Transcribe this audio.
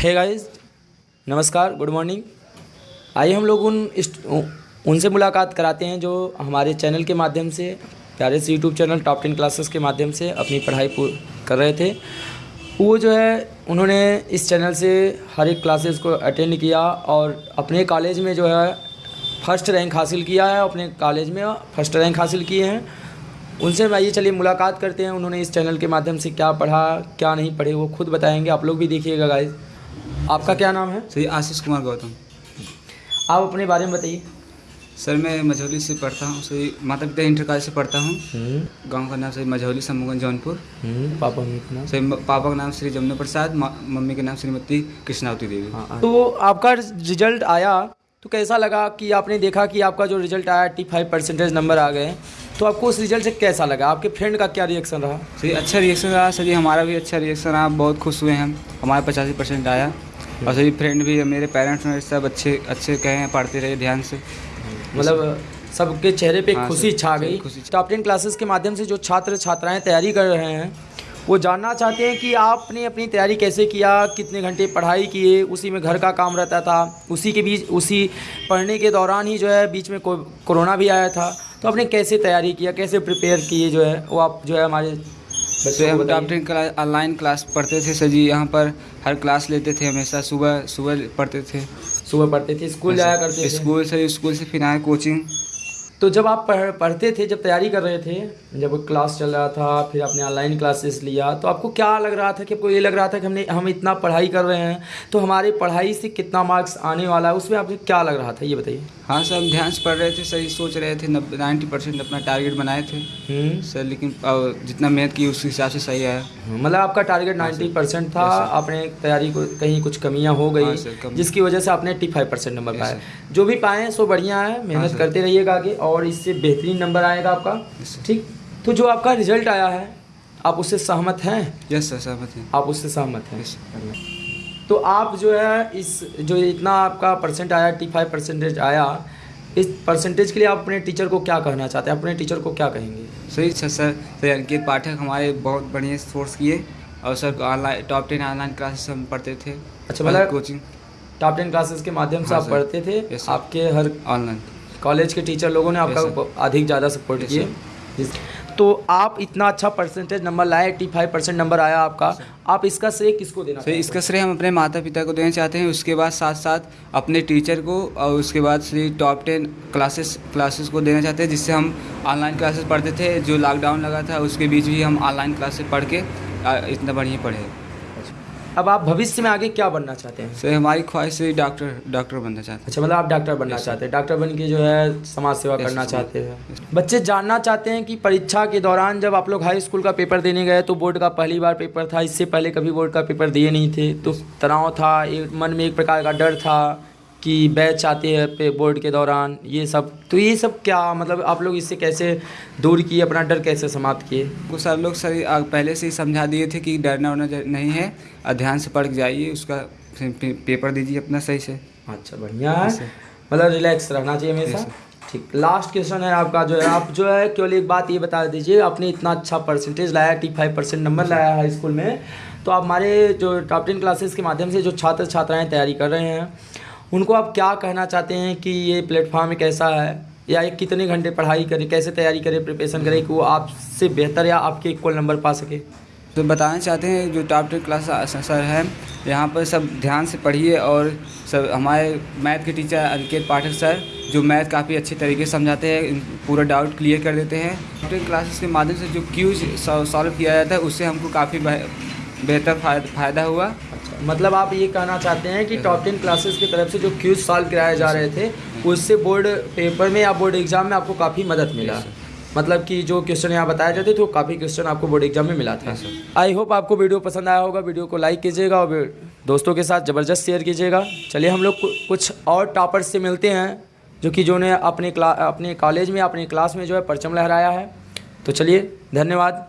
है गाइस नमस्कार good morning आइए हम लोग उन उनसे मुलाकात कराते हैं जो हमारे चैनल के माध्यम से, प्यारे से YouTube channel top ten classes के माध्यम से अपनी पढ़ाई कर रहे थे। वो जो है, उन्होंने इस चैनल से हर एक क्लासेस को अटेंड किया और अपने कॉलेज में जो है फ़र्स्ट रैंक हासिल किया है। अपने कॉलेज में फ़र्स्ट रैंक हासिल किए हैं। उनसे आइए, चलिए मुलाकात करते हैं। उन्होंने इस चैनल के माध्यम से क्या पढ़ा, क्या नहीं पढ़े, वो खुद बताएँगे। आप लोग भी देखिएगा गाइस आपका क्या नाम है? सर आशीष कुमार गौतम। आप अपने बारे में बताइए। सर मैं मझौली से पढ़ता हूँ सही माता पिता इंटर कॉलेज से पढ़ता हूँ। गाँव का नाम सही मझौली समूहगंज जौनपुर। पापा मम्मी का नाम? सही पापा का नाम श्री जमुना प्रसाद मम्मी का नाम श्रीमती कृष्णावती देवी। हाँ तो आपका रिज़ल्ट आया तो कैसा लगा कि आपने देखा कि आपका जो रिज़ल्ट आया एट्टी फाइव परसेंटेज नंबर आ गए तो आपको उस रिज़ल्ट से कैसा लगा? आपके फ्रेंड का क्या रिएक्शन रहा? सही अच्छा रिएक्शन रहा। सर हमारा भी अच्छा रिएक्शन रहा। बहुत खुश हुए हम। हमारा पचासी परसेंट आया। और सही फ्रेंड भी मेरे पेरेंट्स मेरे सब अच्छे अच्छे कहे हैं पढ़ते रहे ध्यान से। मतलब सबके चेहरे पे हाँ, खुशी छा गई। टॉप टेन क्लासेस के माध्यम से जो छात्र छात्राएँ तैयारी कर रहे हैं वो जानना चाहते हैं कि आपने अपनी तैयारी कैसे किया कितने घंटे पढ़ाई किए उसी में घर का काम रहता था उसी के बीच उसी पढ़ने के दौरान ही जो है बीच में कोरोना भी आया था। तो आपने कैसे तैयारी किया कैसे प्रिपेयर किए जो है वो आप जो है हमारे वैसे बच्चों हम। Top ten class online class पढ़ते थे सर जी यहाँ पर हर क्लास लेते थे हमेशा सुबह सुबह पढ़ते थे। सुबह पढ़ते थे स्कूल जाया करते थे। स्कूल से स्कूल से फिर आए कोचिंग तो जब आप पढ़ पढ़ते थे जब तैयारी कर रहे थे जब क्लास चल रहा था फिर आपने ऑनलाइन क्लासेस लिया तो आपको क्या लग रहा था कि आपको ये लग रहा था कि हमने हम इतना पढ़ाई कर रहे हैं तो हमारे पढ़ाई से कितना मार्क्स आने वाला है उसमें आपको क्या लग रहा था ये बताइए। हाँ सर हम ध्यान से पढ़ रहे थे सही सोच रहे थे नाइन्टी परसेंट अपना टारगेट बनाए थे। हम्म। सर लेकिन जितना मेहनत की उस हिसाब से सही आया। मतलब आपका टारगेट नाइन्टी परसेंट था हाँ. आपने तैयारी को कहीं कुछ कमियाँ हो हाँ, गई जिसकी वजह से आपने एट्टी फाइव परसेंट नंबर पाए जो भी पाए सो बढ़िया है मेहनत करते रहिएगा आगे और इससे बेहतरीन नंबर आएगा आपका। ठीक? तो जो आपका रिज़ल्ट आया है आप उससे सहमत हैं? यस सर सहमत है। आप उससे सहमत हैं? Yes. तो आप जो है इस जो इतना आपका परसेंट आया एट्टी फाइव परसेंटेज आया इस परसेंटेज के लिए आप अपने टीचर को क्या कहना चाहते हैं? अपने टीचर को क्या कहेंगे? सही sir sir. Sir Ankit Pathak हमारे बहुत बढ़िया सोर्स किए। और sir online top ten online classes हम पढ़ते थे। अच्छा, मतलब- कोचिंग टॉप टेन क्लासेस के माध्यम से हाँ, आप पढ़ते थे? आपके हर ऑनलाइन कॉलेज के टीचर लोगों ने आपका अधिक ज़्यादा सपोर्ट किया तो आप इतना अच्छा परसेंटेज नंबर लाए एट्टी फाइव परसेंट नंबर आया आपका आप इसका श्रेय किसको देना सर इसका श्रेय हम अपने माता पिता को देना चाहते हैं उसके बाद साथ साथ अपने टीचर को और उसके बाद Shri top ten classes classes को देना चाहते हैं जिससे हम ऑनलाइन क्लासेस पढ़ते थे जो लॉकडाउन लगा था उसके बीच भी हम ऑनलाइन क्लासेस पढ़ के इतना बढ़िया पढ़े अब आप भविष्य में आगे क्या बनना चाहते हैं? सर हमारी ख्वाहिश से डॉक्टर डॉक्टर बनना चाहते हैं। अच्छा मतलब आप डॉक्टर बनना चाहते हैं। डॉक्टर बन के जो है समाज सेवा करना चाहते हैं। बच्चे जानना चाहते हैं कि परीक्षा के दौरान जब आप लोग हाई स्कूल का पेपर देने गए तो बोर्ड का पहली बार पेपर था। इससे पहले कभी बोर्ड का पेपर दिए नहीं थे। तो तनाव था मन में एक प्रकार का डर था। कि बैच आते हैं पे बोर्ड के दौरान ये सब। तो ये सब क्या मतलब आप लोग इससे कैसे दूर किए अपना डर कैसे समाप्त किए? वो सर लोग सर पहले से ही समझा दिए थे कि डरना वरना नहीं है। ध्यान से पढ़ जाइए उसका पेपर दीजिए अपना सही से। अच्छा बढ़िया है। मतलब रिलैक्स रहना चाहिए हमेशा। ठीक लास्ट क्वेश्चन है आपका जो है आप जो है केवल एक बात ये बता दीजिए आपने इतना अच्छा परसेंटेज लाया एट्टी फाइव परसेंट नंबर लाया हाई स्कूल में। तो आप हमारे जो टॉप टेन क्लासेस के माध्यम से जो छात्र छात्राएँ तैयारी कर रहे हैं उनको आप क्या कहना चाहते हैं कि ये प्लेटफॉर्म कैसा है? या ये कितने घंटे पढ़ाई करें, कैसे तैयारी करें, प्रिपरेशन करें कि वो आपसे बेहतर या आपके इक्वल नंबर पा सके? तो बताना चाहते हैं, जो टॉप टेन क्लास सर है, यहाँ पर सब ध्यान से पढ़िए और सब, हमारे मैथ के टीचर अंकित पाठक सर, जो मैथ काफ़ी अच्छे तरीके से समझाते हैं पूरा डाउट क्लियर कर देते हैं। टॉप टेन क्लासेस के माध्यम से जो क्यूज सॉल्व किया जाता है, उससे हमको काफ़ी बेहतर फ़ायदा हुआ। अच्छा मतलब आप ये कहना चाहते हैं कि टॉप टेन क्लासेस की तरफ़ से जो क्यूज सॉल्व कराए जा रहे थे उससे बोर्ड पेपर में या बोर्ड एग्ज़ाम में आपको काफ़ी मदद मिला? मतलब कि जो क्वेश्चन यहाँ बताए जाते थे वो काफ़ी क्वेश्चन आपको बोर्ड एग्ज़ाम में मिला था। आई होप आपको वीडियो पसंद आया होगा। वीडियो को लाइक कीजिएगा और दोस्तों के साथ ज़बरदस्त शेयर कीजिएगा। चलिए हम लोग कुछ और टॉपर्स से मिलते हैं जो कि जो ने अपने क्ला अपने कॉलेज में अपने क्लास में जो है परचम लहराया है। तो चलिए धन्यवाद।